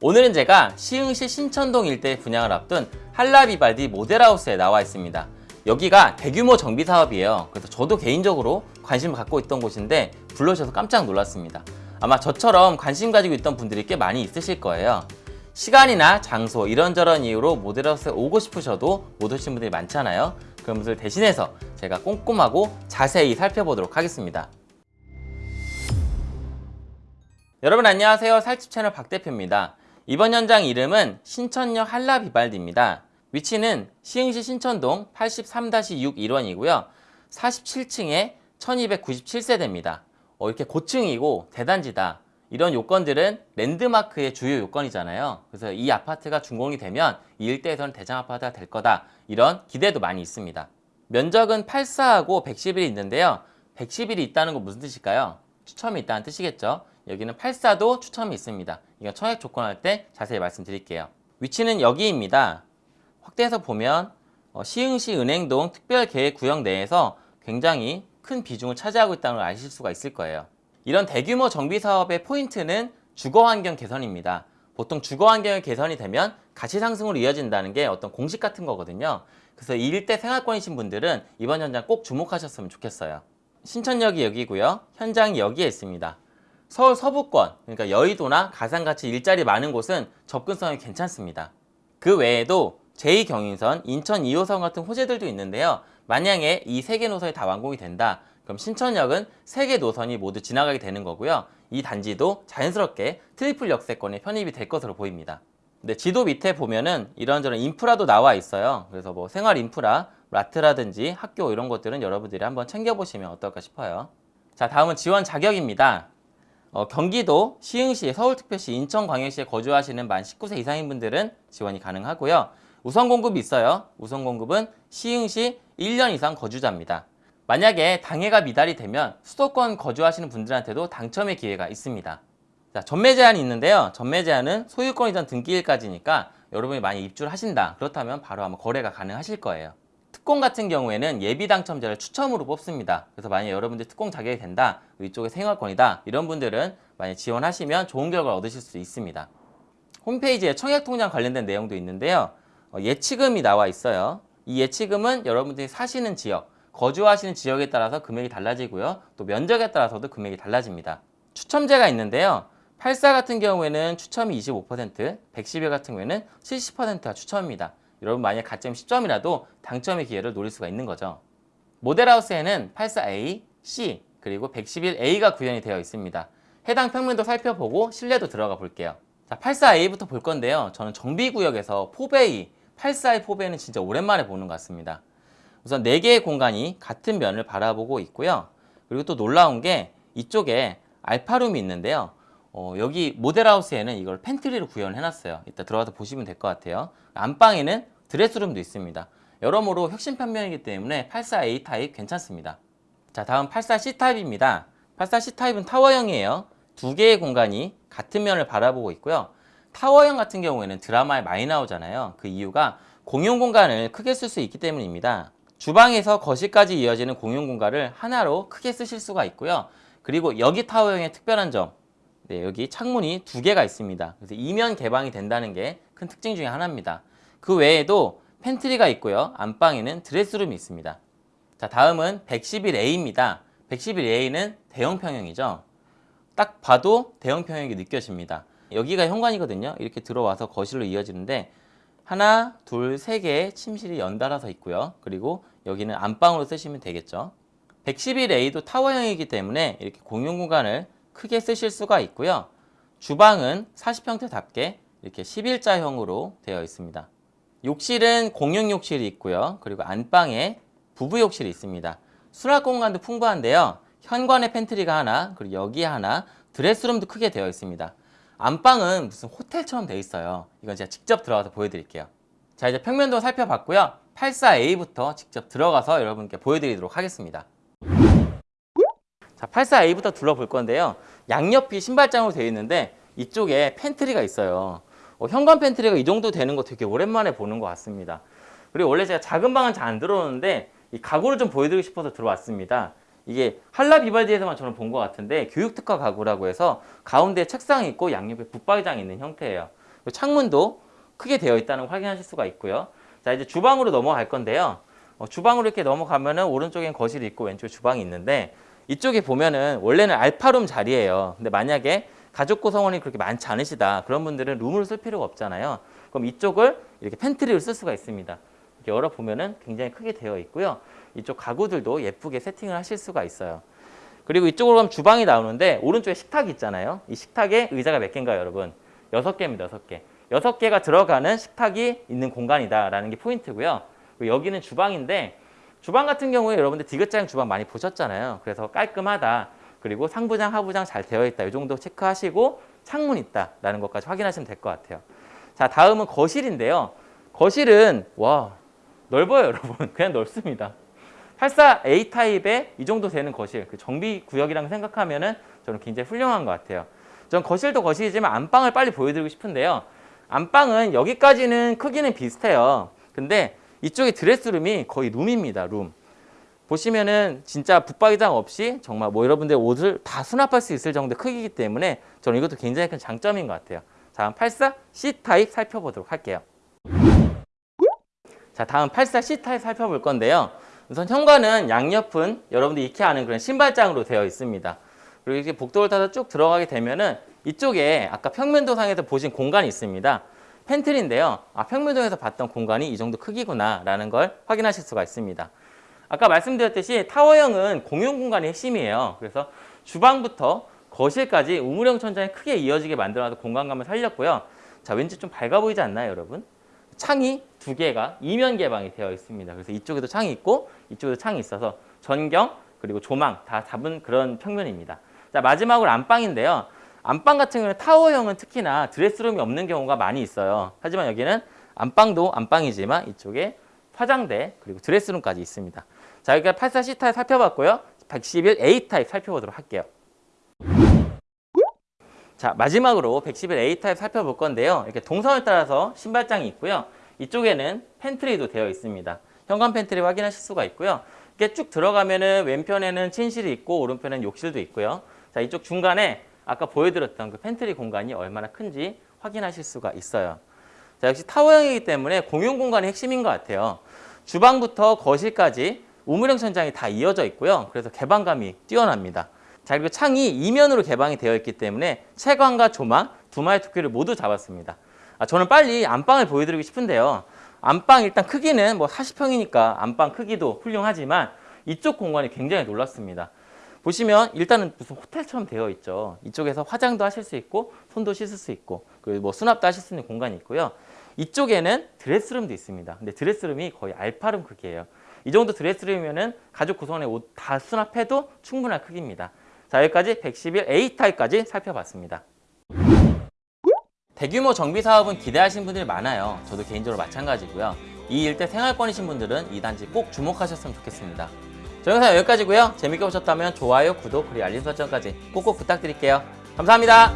오늘은 제가 시흥시 신천동 일대에 분양을 앞둔 한라비발디 모델하우스에 나와 있습니다. 여기가 대규모 정비 사업이에요. 그래서 저도 개인적으로 관심을 갖고 있던 곳인데 불러주셔서 깜짝 놀랐습니다. 아마 저처럼 관심 가지고 있던 분들이 꽤 많이 있으실 거예요. 시간이나 장소 이런저런 이유로 모델하우스에 오고 싶으셔도 못 오신 분들이 많잖아요. 그런 분들 대신해서 제가 꼼꼼하고 자세히 살펴보도록 하겠습니다. 여러분 안녕하세요. 살집 채널 박 대표입니다. 이번 현장 이름은 신천역 한라비발디입니다. 위치는 시흥시 신천동 83-6 1원이고요. 47층에 1297세대입니다. 어, 이렇게 고층이고 대단지다. 이런 요건들은 랜드마크의 주요 요건이잖아요. 그래서 이 아파트가 준공이 되면 이 일대에서는 대장 아파트가 될 거다. 이런 기대도 많이 있습니다. 면적은 84하고 110일이 있는데요. 110일이 있다는 건 무슨 뜻일까요? 추첨이 있다는 뜻이겠죠. 여기는 84도 추첨이 있습니다. 이건 청약 조건할 때 자세히 말씀드릴게요. 위치는 여기입니다. 확대해서 보면 어, 시흥시 은행동 특별계획구역 내에서 굉장히 큰 비중을 차지하고 있다는 걸 아실 수가 있을 거예요. 이런 대규모 정비 사업의 포인트는 주거환경 개선입니다. 보통 주거환경이 개선이 되면 가치 상승으로 이어진다는 게 어떤 공식 같은 거거든요. 그래서 이 일대 생활권이신 분들은 이번 현장 꼭 주목하셨으면 좋겠어요. 신천역이 여기고요. 현장이 여기에 있습니다. 서울 서부권, 그러니까 여의도나 가산같이 일자리 많은 곳은 접근성이 괜찮습니다. 그 외에도 제2경인선, 인천 2호선 같은 호재들도 있는데요. 만약에 이 세 개 노선이 다 완공이 된다. 그럼 신천역은 세 개 노선이 모두 지나가게 되는 거고요. 이 단지도 자연스럽게 triple 역세권에 편입이 될 것으로 보입니다. 근데 지도 밑에 보면은 이런저런 인프라도 나와 있어요. 그래서 뭐 생활 인프라, 라트라든지 학교 이런 것들은 여러분들이 한번 챙겨보시면 어떨까 싶어요. 자, 다음은 지원 자격입니다. 어, 경기도, 시흥시, 서울특별시, 인천광역시에 거주하시는 만 19세 이상인 분들은 지원이 가능하고요. 우선 공급이 있어요. 우선 공급은 시흥시 1년 이상 거주자입니다. 만약에 당해가 미달이 되면 수도권 거주하시는 분들한테도 당첨의 기회가 있습니다. 자, 전매 제한이 있는데요. 전매 제한은 소유권 이전 등기일까지니까 여러분이 많이 입주를 하신다. 그렇다면 바로 아마 거래가 가능하실 거예요. 특공 같은 경우에는 예비 당첨자를 추첨으로 뽑습니다. 그래서 만약 여러분들 특공 자격이 된다, 이쪽에 생활권이다 이런 분들은 만약 지원하시면 좋은 결과를 얻으실 수 있습니다. 홈페이지에 청약통장 관련된 내용도 있는데요. 어, 예치금이 나와 있어요. 이 예치금은 여러분들이 사시는 지역, 거주하시는 지역에 따라서 금액이 달라지고요. 또 면적에 따라서도 금액이 달라집니다. 추첨제가 있는데요. 84 같은 경우에는 추첨이 25%, 111 같은 경우에는 70%가 추첨입니다. 여러분 만약 가점 10점이라도 당첨의 기회를 노릴 수가 있는 거죠. 모델하우스에는 84A, C, 그리고 111A가 구현이 되어 있습니다. 해당 평면도 살펴보고 실내도 들어가 볼게요. 자, 84A부터 볼 건데요. 저는 정비구역에서 포베이, 84의 포베이는 진짜 오랜만에 보는 것 같습니다. 우선 4개의 공간이 같은 면을 바라보고 있고요. 그리고 또 놀라운 게 이쪽에 알파룸이 있는데요. 어, 여기 모델하우스에는 이걸 팬트리로 구현해 놨어요. 이따 들어가서 보시면 될 것 같아요. 안방에는 드레스룸도 있습니다. 여러모로 혁신 평면이기 때문에 84A 타입 괜찮습니다. 자 다음 84C 타입입니다. 84C 타입은 타워형이에요. 두 개의 공간이 같은 면을 바라보고 있고요. 타워형 같은 경우에는 드라마에 많이 나오잖아요. 그 이유가 공용 공간을 크게 쓸 수 있기 때문입니다. 주방에서 거실까지 이어지는 공용 공간을 하나로 크게 쓰실 수가 있고요. 그리고 여기 타워형의 특별한 점, 네, 여기 창문이 두 개가 있습니다. 그래서 이면 개방이 된다는 게 큰 특징 중에 하나입니다. 그 외에도 팬트리가 있고요. 안방에는 드레스룸이 있습니다. 자, 다음은 111A입니다. 111A는 대형 평형이죠. 딱 봐도 대형 평형이 느껴집니다. 여기가 현관이거든요. 이렇게 들어와서 거실로 이어지는데 하나, 둘, 세 개의 침실이 연달아서 있고요. 그리고 여기는 안방으로 쓰시면 되겠죠. 111A도 타워형이기 때문에 이렇게 공용 공간을 크게 쓰실 수가 있고요. 주방은 40평대답게 이렇게 11자형으로 되어 있습니다. 욕실은 공용 욕실이 있고요. 그리고 안방에 부부 욕실이 있습니다. 수납 공간도 풍부한데요. 현관에 팬트리가 하나, 그리고 여기 하나, 드레스룸도 크게 되어 있습니다. 안방은 무슨 호텔처럼 되어 있어요. 이건 제가 직접 들어가서 보여드릴게요. 자 이제 평면도 살펴봤고요. 84A부터 직접 들어가서 여러분께 보여드리도록 하겠습니다. 자 84A부터 둘러볼 건데요. 양옆이 신발장으로 되어 있는데 이쪽에 팬트리가 있어요. 어, 현관 팬트리가 이 정도 되는 거 되게 오랜만에 보는 것 같습니다. 그리고 원래 제가 작은 방은 잘 안 들어오는데 이 가구를 좀 보여드리고 싶어서 들어왔습니다. 이게 한라 비발디에서만 저는 본 것 같은데 교육특화 가구라고 해서 가운데 책상이 있고 양옆에 붙박이장이 있는 형태예요. 창문도 크게 되어 있다는 걸 확인하실 수가 있고요. 자 이제 주방으로 넘어갈 건데요. 어, 주방으로 이렇게 넘어가면은 오른쪽엔 거실이 있고 왼쪽에 주방이 있는데 이쪽에 보면은 원래는 알파룸 자리예요. 근데 만약에 가족 구성원이 그렇게 많지 않으시다 그런 분들은 룸을 쓸 필요가 없잖아요. 그럼 이쪽을 이렇게 팬트리로 쓸 수가 있습니다. 이렇게 열어 보면은 굉장히 크게 되어 있고요. 이쪽 가구들도 예쁘게 세팅을 하실 수가 있어요. 그리고 이쪽으로 가면 주방이 나오는데 오른쪽에 식탁이 있잖아요. 이 식탁에 의자가 몇 개인가요, 여러분? 여섯 개입니다, 여섯 개. 여섯 개가 들어가는 식탁이 있는 공간이다라는 게 포인트고요. 그리고 여기는 주방인데 주방 같은 경우에 여러분들 디귿자형 주방 많이 보셨잖아요. 그래서 깔끔하다. 그리고 상부장, 하부장 잘 되어 있다. 이 정도 체크하시고 창문 있다라는 것까지 확인하시면 될 것 같아요. 자, 다음은 거실인데요. 거실은 와 넓어요, 여러분. 그냥 넓습니다. 84A 타입의 이 정도 되는 거실, 그 정비 구역이랑 생각하면 은 저는 굉장히 훌륭한 것 같아요. 전 거실도 거실이지만 안방을 빨리 보여드리고 싶은데요. 안방은 여기까지는 크기는 비슷해요. 근데 이쪽에 드레스룸이 거의 룸입니다. 룸. 보시면은 진짜 붙박이장 없이 정말 뭐 여러분들 옷을 다 수납할 수 있을 정도의 크기이기 때문에 저는 이것도 굉장히 큰 장점인 것 같아요. 자, 다음 84C 타입 살펴보도록 할게요. 자, 다음 84C 타입 살펴볼 건데요. 우선 현관은 양옆은 여러분들이 익히 아는 그런 신발장으로 되어 있습니다. 그리고 이렇게 복도를 타서 쭉 들어가게 되면은 이쪽에 아까 평면도상에서 보신 공간이 있습니다. 팬트리인데요. 아, 평면도에서 봤던 공간이 이 정도 크기구나 라는 걸 확인하실 수가 있습니다. 아까 말씀드렸듯이 타워형은 공용 공간이 핵심이에요. 그래서 주방부터 거실까지 우물형 천장이 크게 이어지게 만들어서 공간감을 살렸고요. 자, 왠지 좀 밝아 보이지 않나요, 여러분? 창이 두 개가 이면 개방이 되어 있습니다. 그래서 이쪽에도 창이 있고 이쪽에도 창이 있어서 전경 그리고 조망 다 잡은 그런 평면입니다. 자, 마지막으로 안방인데요. 안방 같은 경우는 타워형은 특히나 드레스룸이 없는 경우가 많이 있어요. 하지만 여기는 안방도 안방이지만 이쪽에 화장대 그리고 드레스룸까지 있습니다. 자, 여기가 84C 타입 살펴봤고요. 111A 타입 살펴보도록 할게요. 자, 마지막으로 111A 타입 살펴볼 건데요. 이렇게 동선을 따라서 신발장이 있고요. 이쪽에는 팬트리도 되어 있습니다. 현관 팬트리 확인하실 수가 있고요. 이렇게 쭉 들어가면은 왼편에는 침실이 있고 오른편에는 욕실도 있고요. 자, 이쪽 중간에 아까 보여드렸던 그 팬트리 공간이 얼마나 큰지 확인하실 수가 있어요. 자, 역시 타워형이기 때문에 공용 공간이 핵심인 것 같아요. 주방부터 거실까지 우물형 천장이 다 이어져 있고요. 그래서 개방감이 뛰어납니다. 자, 그리고 창이 이면으로 개방이 되어 있기 때문에 채광과 조망 두 마리 토끼를 모두 잡았습니다. 아, 저는 빨리 안방을 보여드리고 싶은데요. 안방 일단 크기는 뭐 40평이니까 안방 크기도 훌륭하지만 이쪽 공간이 굉장히 놀랐습니다. 보시면 일단은 무슨 호텔처럼 되어 있죠. 이쪽에서 화장도 하실 수 있고 손도 씻을 수 있고 그리고 뭐 수납도 하실 수 있는 공간이 있고요. 이쪽에는 드레스룸도 있습니다. 근데 드레스룸이 거의 알파룸 크기예요. 이 정도 드레스룸이면은 가족 구성원의 옷 다 수납해도 충분한 크기입니다. 자 여기까지 111A 타입까지 살펴봤습니다. 대규모 정비 사업은 기대하신 분들이 많아요. 저도 개인적으로 마찬가지고요. 이 일대 생활권이신 분들은 이 단지 꼭 주목하셨으면 좋겠습니다. 저 영상 여기까지고요. 재밌게 보셨다면 좋아요, 구독, 그리고 알림 설정까지 꼭꼭 부탁드릴게요. 감사합니다.